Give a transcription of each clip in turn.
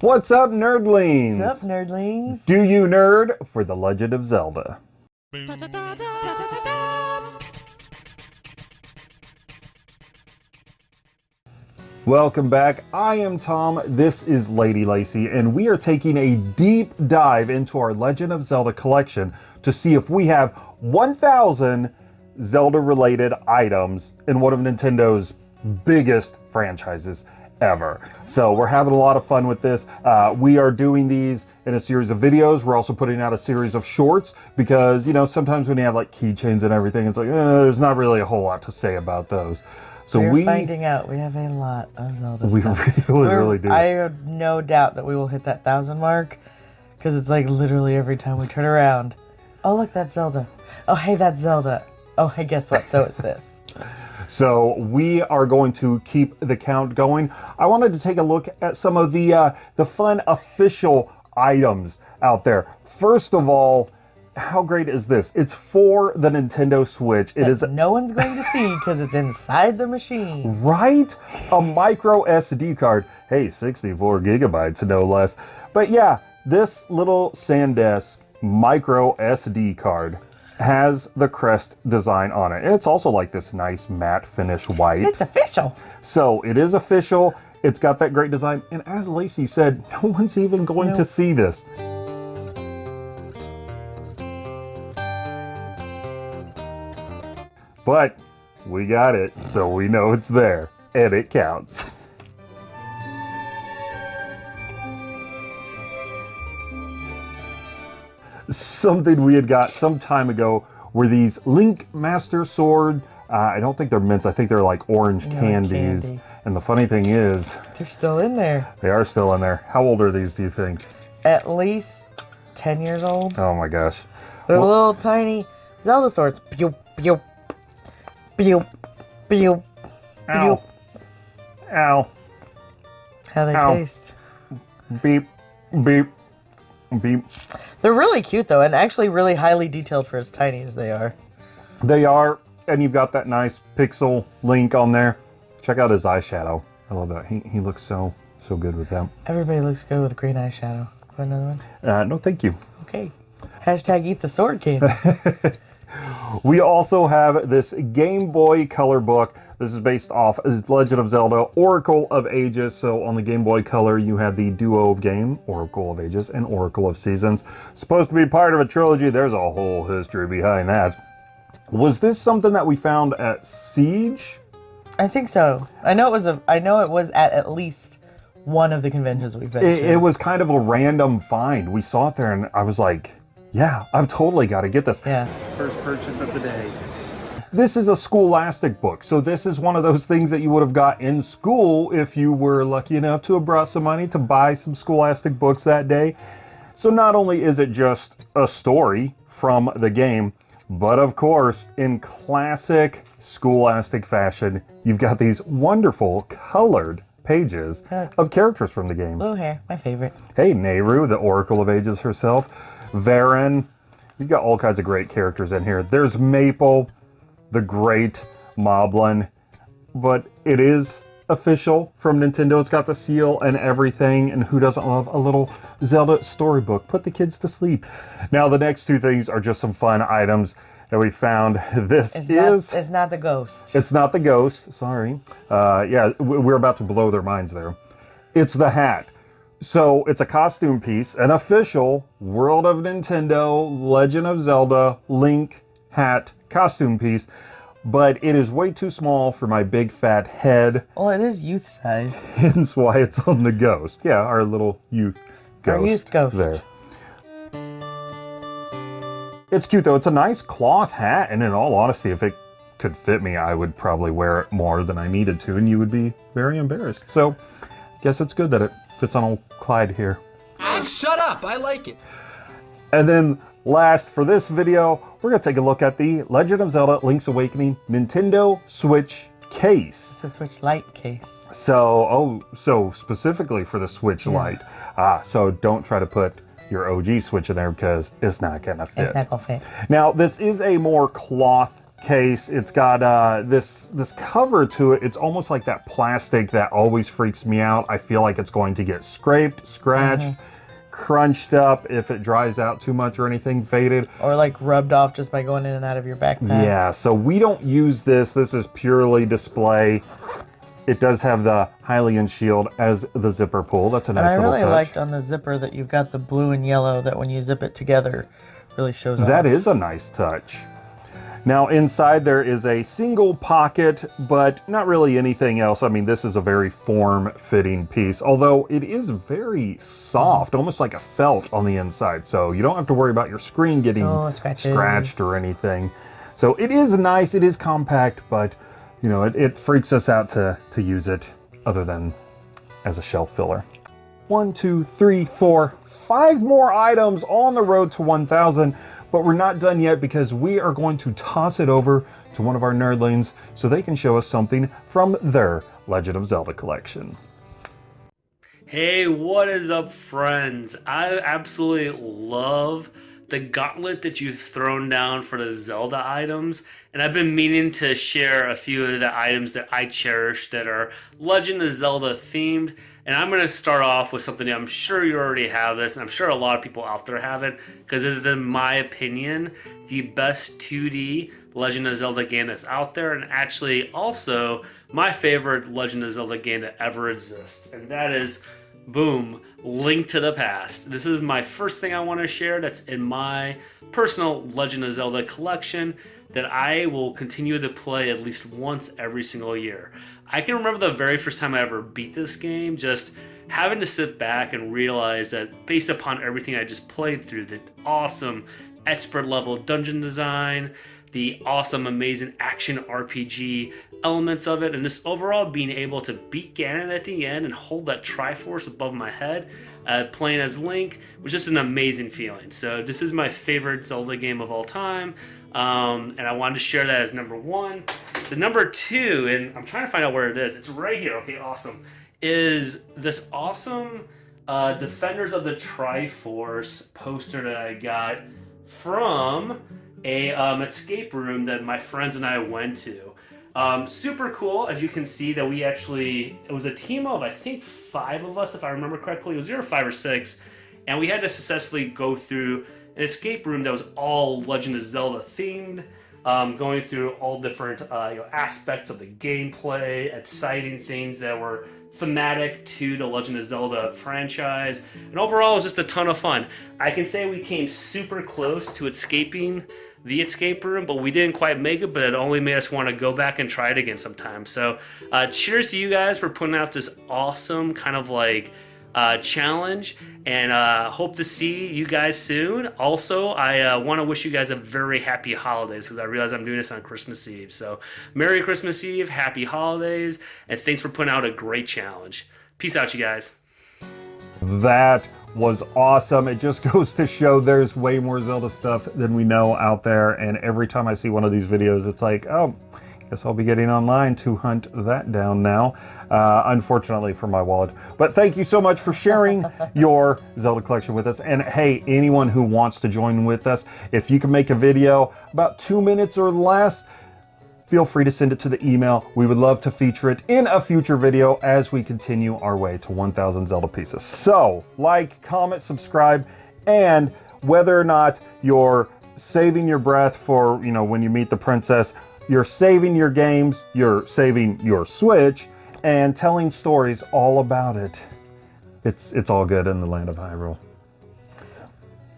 What's up, nerdlings? What's up, nerdlings? Do you nerd for The Legend of Zelda? Welcome back. I am Tom. This is Lady Lacy, and we are taking a deep dive into our Legend of Zelda collection to see if we have 1,000 Zelda related items in one of Nintendo's biggest franchises ever. So we're having a lot of fun with this. Uh, we are doing these in a series of videos. We're also putting out a series of shorts because, you know, sometimes when you have like keychains and everything, it's like, eh, there's not really a whole lot to say about those. So We're we, finding out we have a lot of Zelda we stuff. really, We're- really do. I have no doubt that we will hit that thousand mark because it's like literally every time we turn around. Oh, look, that's Zelda. Oh, hey, that's Zelda. Oh, hey, guess what? So is this. So we are going to keep the count going. I wanted to take a look at some of the uh, the fun official items out there. First of all, how great is this? It's for the Nintendo Switch. It is no one's going to see because it's inside the machine. right a micro SD card. Hey, 64 gigabytes no less. But yeah, this little SanDisk micro SD card has the crest design on it. It's also like this nice matte finish white. It's official. So it is official. It's got that great design. And as Lacey said, no one's even going to see this. But we got it, so we know it's there. And it counts. Something we had got some time ago were these Link Master Sword. Uh, I don't think they're mints. I think they're like orange like candies. candy. And the funny thing is, They're still in there. they are still in there. How old are these, do you think? At least 10 years old. Oh my gosh. They're Well- little tiny Zelda swords. Pew, pew, pew, pew, Ow. pew. Ow. How they Ow. taste. Beep. Beep. Beep. They're really cute though, and actually really highly detailed for as tiny as they are. They are, and you've got that nice pixel link on there. Check out his eyeshadow. I love that. He, he looks so, so good with that. Everybody looks good with green eyeshadow. Want another one? Uh, no, thank you. Okay. Hashtag eat the sword candy. We also have this Game Boy Color book. This is based off Legend of Zelda Oracle of Ages. So on the Game Boy Color, you had the duo of game, Oracle of Ages and Oracle of Seasons. Supposed to be part of a trilogy. There's a whole history behind that. Was this something that we found at Siege? I think so. I know it was a. I know it was at at least one of the conventions we've been It, to. it was kind of a random find. We saw it there and I was like, yeah, I've totally got to get this. Yeah. First purchase of the day. This is a scholastic book, so this is one of those things that you would have got in school if you were lucky enough to have brought some money to buy some scholastic books that day. So not only is it just a story from the game, but of course, in classic scholastic fashion, you've got these wonderful colored pages of characters from the game. Blue hair, my favorite. Hey, Nayru, the Oracle of Ages herself. Veran. You've got all kinds of great characters in here. There's Maple, the great Moblin. But it is official from Nintendo. It's got the seal and everything. And who doesn't love a little Zelda storybook? Put the kids to sleep. Now, the next two things are just some fun items that we found. This It's is. not. It's not the ghost. It's not the ghost, sorry. Uh, yeah, we're about to blow their minds there. It's the hat. So it's a costume piece, an official World of Nintendo Legend of Zelda Link hat costume piece, but it is way too small for my big fat head, Well, it is youth size. hence why it's on the ghost. Yeah, our little youth ghost. Our youth ghost. There. It's cute though. It's a nice cloth hat, and in all honesty, if it could fit me, I would probably wear it more than I needed to, and you would be very embarrassed. So, I guess it's good that it fits on old Clyde here. Ah, shut up! I like it. And then last for this video, we're gonna take a look at the Legend of Zelda Link's Awakening Nintendo Switch case. It's a Switch Lite case. So, oh, so specifically for the Switch Lite. Ah, so don't try to put your OG Switch in there because it's not gonna fit. It's not gonna fit. Now, this is a more cloth case. It's got uh, this this cover to it. It's almost like that plastic that always freaks me out. I feel like it's going to get scraped, scratched, crunched up if it dries out too much or anything, faded. Or like rubbed off just by going in and out of your backpack. Yeah, so we don't use this. This is purely display. It does have the Hylian shield as the zipper pull. That's a nice And I really touch. liked on the zipper that you've got the blue and yellow that when you zip it together really shows off. That is a nice touch. Now inside there is a single pocket, but not really anything else. I mean, this is a very form-fitting piece, although it is very soft, almost like a felt on the inside. So you don't have to worry about your screen getting Oh, scratched or anything. So it is nice, it is compact, but you know, it, it freaks us out to, to use it other than as a shelf filler. One, two, three, four, five more items on the road to 1,000, but we're not done yet because we are going to toss it over to one of our nerdlings so they can show us something from their Legend of Zelda collection. Hey, what is up, friends? I absolutely love the gauntlet that you've thrown down for the Zelda items, and I've been meaning to share a few of the items that I cherish that are Legend of Zelda themed. And I'm going to start off with something I'm sure you already have this, and I'm sure a lot of people out there have it, because it is, in my opinion, the best 2D Legend of Zelda game that's out there, and actually also my favorite Legend of Zelda game that ever exists, and that is boom, Link to the Past. This is my first thing I want to share that's in my personal Legend of Zelda collection that I will continue to play at least once every single year. I can remember the very first time I ever beat this game, just having to sit back and realize that based upon everything I just played through, the awesome expert level dungeon design, the awesome, amazing action RPG elements of it, and this overall being able to beat Ganon at the end and hold that Triforce above my head, uh, playing as Link, was just an amazing feeling. So this is my favorite Zelda game of all time, um, and I wanted to share that as number one. The number two, and I'm trying to find out where it is. It's right here. Okay, awesome. Is this awesome uh, Defenders of the Triforce poster that I got from a um, escape room that my friends and I went to. Um, super cool, as you can see that we actually it was a team of I think five of us, if I remember correctly. It was zero, five, or six, and we had to successfully go through an escape room that was all Legend of Zelda themed, um, going through all different uh, you know, aspects of the gameplay, exciting things that were thematic to the Legend of Zelda franchise, and overall it was just a ton of fun. I can say we came super close to escaping the escape room, but we didn't quite make it. But it only made us want to go back and try it again sometime. So, uh, cheers to you guys for putting out this awesome kind of like uh, challenge, and uh, hope to see you guys soon. Also, I uh, want to wish you guys a very happy holidays because I realize I'm doing this on Christmas Eve. So, Merry Christmas Eve, Happy Holidays, and thanks for putting out a great challenge. Peace out, you guys. That was awesome. It just goes to show there's way more Zelda stuff than we know out there. And every time I see one of these videos, it's like, oh, guess I'll be getting online to hunt that down now. Uh, unfortunately for my wallet. But thank you so much for sharing your Zelda collection with us. And hey, anyone who wants to join with us, if you can make a video about two minutes or less, feel free to send it to the email. We would love to feature it in a future video as we continue our way to 1,000 Zelda pieces. So, like, comment, subscribe, and whether or not you're saving your breath for, you know, when you meet the princess, you're saving your games, you're saving your Switch, and telling stories all about it. It's it's all good in the land of Hyrule. So,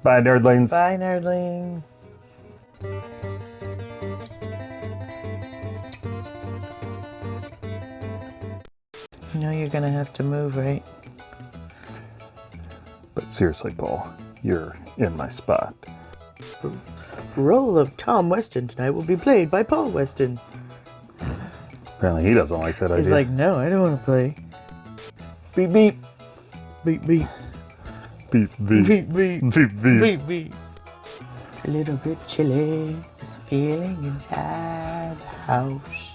bye, nerdlings. Bye, nerdlings. You know you're gonna have to move, right? But seriously, Paul, you're in my spot. Role of Tom Weston tonight will be played by Paul Weston. Apparently, he doesn't like that He's idea. like, no, I don't want to play. beep beep Beep beep beep beep beep beep beep beep. beep beep. A little bit chilly, feeling inside the house.